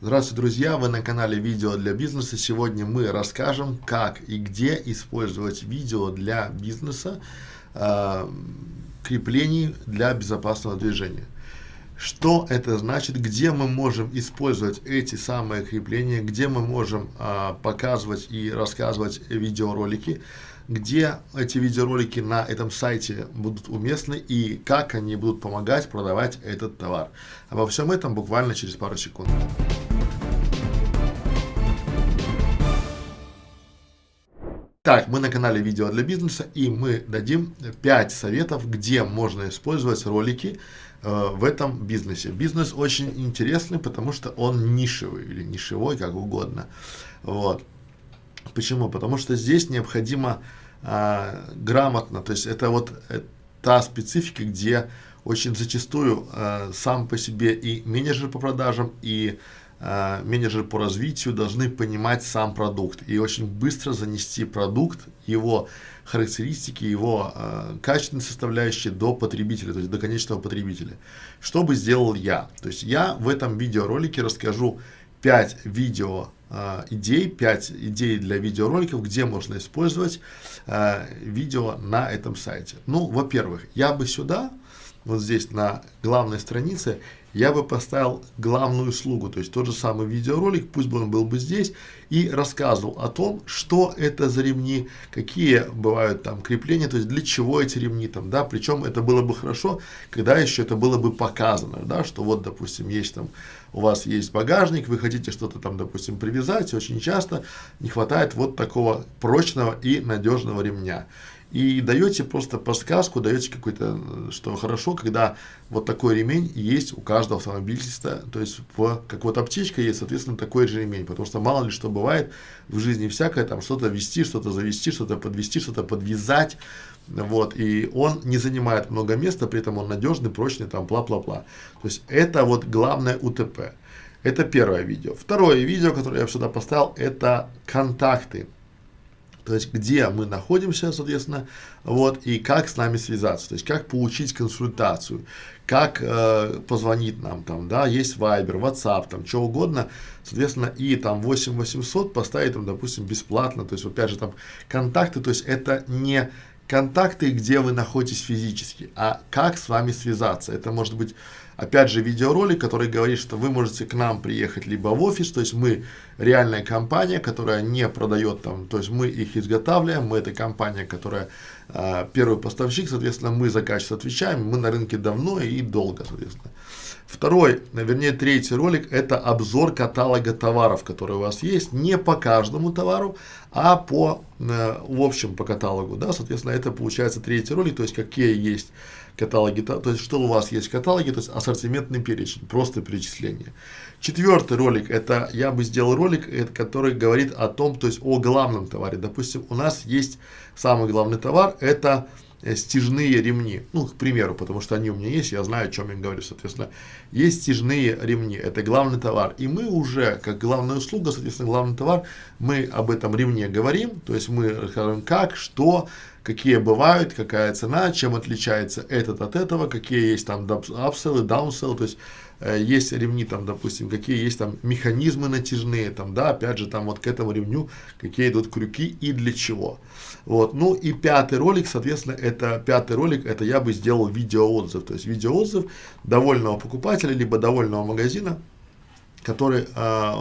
Здравствуйте, друзья! Вы на канале Видео для бизнеса. Сегодня мы расскажем, как и где использовать видео для бизнеса, э, креплений для безопасного движения. Что это значит, где мы можем использовать эти самые крепления, где мы можем э, показывать и рассказывать видеоролики, где эти видеоролики на этом сайте будут уместны и как они будут помогать продавать этот товар. Обо всем этом буквально через пару секунд. Так, мы на канале Видео для бизнеса и мы дадим 5 советов, где можно использовать ролики э, в этом бизнесе. Бизнес очень интересный, потому что он нишевый или нишевой, как угодно. Вот. Почему? Потому что здесь необходимо э, грамотно, то есть это вот э, та специфика, где очень зачастую э, сам по себе и менеджер по продажам, и менеджер по развитию должны понимать сам продукт и очень быстро занести продукт, его характеристики, его э, качественные составляющие до потребителя, то есть до конечного потребителя. Что бы сделал я? То есть я в этом видеоролике расскажу 5 видео э, идей, 5 идей для видеороликов, где можно использовать э, видео на этом сайте. Ну, во-первых, я бы сюда вот здесь на главной странице, я бы поставил главную услугу, то есть тот же самый видеоролик, пусть бы он был бы здесь, и рассказывал о том, что это за ремни, какие бывают там крепления, то есть для чего эти ремни там, да, причем это было бы хорошо, когда еще это было бы показано, да, что вот, допустим, есть там, у вас есть багажник, вы хотите что-то там, допустим, привязать, очень часто не хватает вот такого прочного и надежного ремня и даете просто подсказку, даете какой-то, что хорошо, когда вот такой ремень есть у каждого автомобилиста, то есть в, как вот аптечка есть, соответственно, такой же ремень, потому что мало ли что бывает в жизни всякое, там что-то вести, что-то завести, что-то подвести, что-то подвязать, вот, и он не занимает много места, при этом он надежный, прочный, там, бла-бла-бла. То есть это вот главное УТП. Это первое видео. Второе видео, которое я сюда поставил, это контакты есть где мы находимся, соответственно, вот, и как с нами связаться, то есть как получить консультацию, как э, позвонить нам, там, да, есть Viber, WhatsApp, там, что угодно, соответственно, и там 8800 поставить, там, допустим, бесплатно, то есть, опять же, там, контакты, то есть это не контакты, где вы находитесь физически, а как с вами связаться. Это может быть, опять же, видеоролик, который говорит, что вы можете к нам приехать либо в офис, то есть мы реальная компания, которая не продает там, то есть мы их изготавливаем, мы это компания, которая э, первый поставщик, соответственно, мы за качество отвечаем, мы на рынке давно и долго, соответственно. Второй, вернее третий ролик, это обзор каталога товаров, которые у вас есть, не по каждому товару, а по, э, в общем, по каталогу, да, соответственно, это получается третий ролик, то есть какие есть каталоги, то есть что у вас есть в каталоге, то есть ассортиментный перечень, просто перечисление. Четвертый ролик, это я бы сделал ролик, это, который говорит о том, то есть о главном товаре. Допустим, у нас есть самый главный товар, это Э, стяжные ремни. Ну, к примеру, потому что они у меня есть, я знаю, о чем я говорю. Соответственно, есть стяжные ремни, это главный товар. И мы уже, как главная услуга, соответственно, главный товар, мы об этом ремне говорим. То есть мы расскажем, как, что, какие бывают, какая цена, чем отличается этот от этого, какие есть там апселлы, даунселлы, то есть Э, есть ремни там, допустим, какие есть там механизмы натяжные, там, да, опять же, там вот к этому ремню, какие идут крюки и для чего. Вот, ну и пятый ролик, соответственно, это пятый ролик, это я бы сделал видеоотзыв, то есть видеоотзыв довольного покупателя, либо довольного магазина, который э,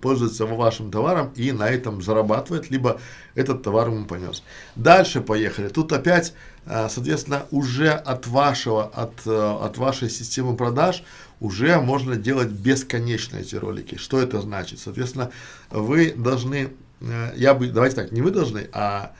пользуется вашим товаром и на этом зарабатывает, либо этот товар ему понес. Дальше поехали. Тут опять, э, соответственно, уже от вашего, от, э, от вашей системы продаж уже можно делать бесконечно эти ролики. Что это значит? Соответственно, вы должны, э, я бы, давайте так, не вы должны, а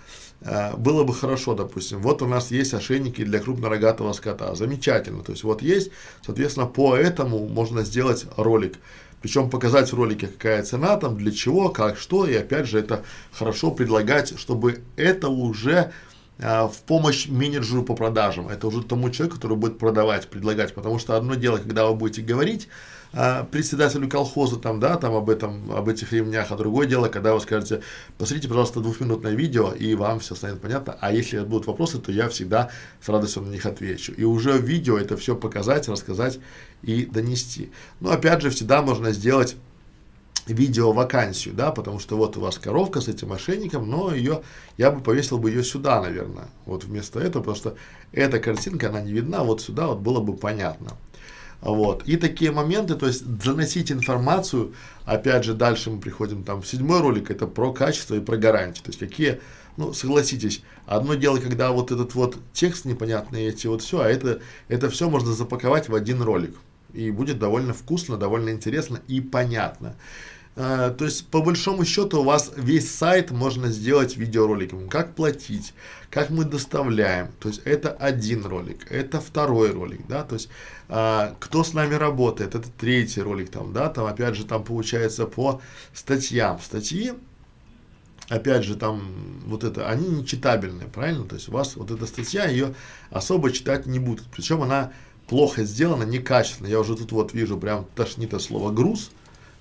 э, было бы хорошо, допустим, вот у нас есть ошейники для крупнорогатого скота, замечательно, то есть вот есть, соответственно, по этому можно сделать ролик, причем показать в ролике, какая цена там, для чего, как, что, и опять же это хорошо предлагать, чтобы это уже в помощь менеджеру по продажам. Это уже тому человеку, который будет продавать, предлагать. Потому что одно дело, когда вы будете говорить э, председателю колхоза там, да, там об этом, об этих ремнях, а другое дело, когда вы скажете, посмотрите, пожалуйста, двухминутное видео, и вам все станет понятно. А если будут вопросы, то я всегда с радостью на них отвечу. И уже в видео это все показать, рассказать и донести. Но опять же, всегда можно сделать видео вакансию, да, потому что вот у вас коровка с этим мошенником, но ее, я бы повесил бы ее сюда, наверное, вот вместо этого, потому что эта картинка, она не видна, вот сюда вот было бы понятно. Вот. И такие моменты, то есть заносить информацию, опять же, дальше мы приходим там в седьмой ролик, это про качество и про гарантии. То есть какие, ну, согласитесь, одно дело, когда вот этот вот текст непонятный, эти вот все, а это, это все можно запаковать в один ролик. И будет довольно вкусно, довольно интересно и понятно. Uh, то есть, по большому счету, у вас весь сайт можно сделать видеороликом. Как платить, как мы доставляем. То есть, это один ролик, это второй ролик, да, то есть, uh, кто с нами работает, это третий ролик, там, да, там, опять же, там получается по статьям. Статьи, опять же, там, вот это, они не читабельные, правильно? То есть, у вас вот эта статья, ее особо читать не будут. Причем, она плохо сделано, некачественно. Я уже тут вот вижу прям тошнит от слова груз.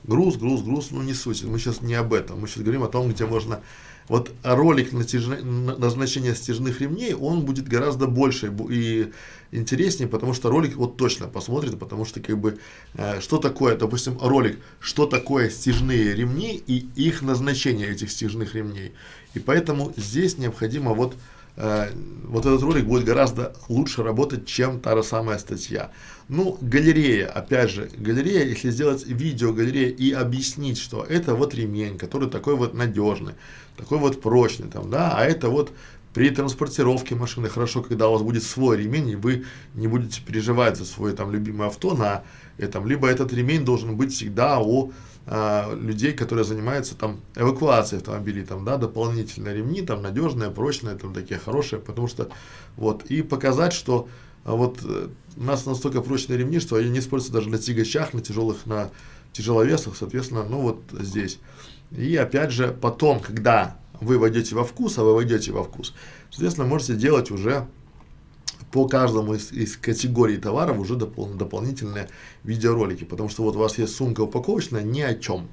Груз, груз, груз, ну не суть. Мы сейчас не об этом. Мы сейчас говорим о том, где можно... Вот ролик назначения стяжных ремней, он будет гораздо больше и интереснее, потому что ролик вот точно посмотрит, потому что как бы, э, что такое, допустим, ролик, что такое стяжные ремни и их назначение этих стяжных ремней. И поэтому здесь необходимо вот вот этот ролик будет гораздо лучше работать, чем та же самая статья. Ну, галерея, опять же, галерея, если сделать видео галерея и объяснить, что это вот ремень, который такой вот надежный, такой вот прочный, там, да, а это вот при транспортировке машины хорошо, когда у вас будет свой ремень, и вы не будете переживать за свое там любимое авто на этом, либо этот ремень должен быть всегда у а, людей, которые занимаются там эвакуацией автомобилей, там, да, дополнительные ремни, там, надежные, прочные, там, такие хорошие, потому что, вот, и показать, что а, вот э, у нас настолько прочные ремни, что они не используются даже на тягачах, на тяжелых, на тяжеловесах, соответственно, ну, вот здесь. И опять же, потом, когда вы войдете во вкус, а вы войдете во вкус, соответственно, можете делать уже по каждому из, из категорий товаров уже допол дополнительные видеоролики, потому что вот у вас есть сумка упаковочная ни о чем,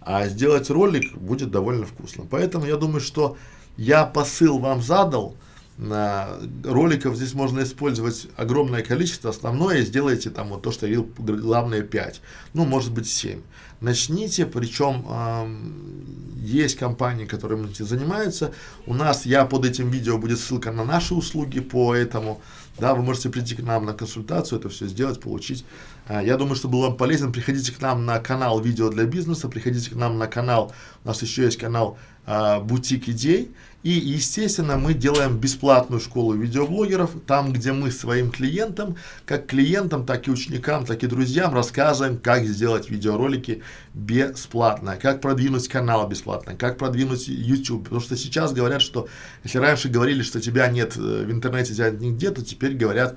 а сделать ролик будет довольно вкусно. Поэтому я думаю, что я посыл вам задал, роликов здесь можно использовать огромное количество, основное сделайте там вот то, что я говорил, главное 5, ну может быть 7. Начните, причем э, есть компании, которые этим занимаются, у нас, я под этим видео будет ссылка на наши услуги по этому, да, вы можете прийти к нам на консультацию, это все сделать, получить. Э, я думаю, что был вам полезен, приходите к нам на канал видео для бизнеса, приходите к нам на канал, у нас еще есть канал э, Бутик Идей, и, естественно, мы делаем бесплатную школу видеоблогеров, там, где мы своим клиентам, как клиентам, так и ученикам, так и друзьям рассказываем, как сделать видеоролики бесплатно, как продвинуть канал бесплатно, как продвинуть YouTube. Потому что сейчас говорят, что если раньше говорили, что тебя нет э, в интернете, тебя нигде, то теперь говорят,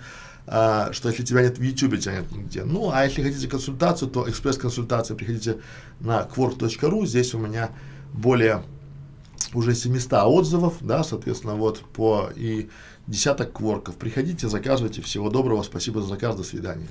Uh, что если тебя нет в YouTube, тебя нет нигде. Ну, а если хотите консультацию, то экспресс-консультация, приходите на quark.ru, здесь у меня более уже 700 отзывов, да, соответственно, вот по и десяток кворков. Приходите, заказывайте. Всего доброго, спасибо за заказ, до свидания.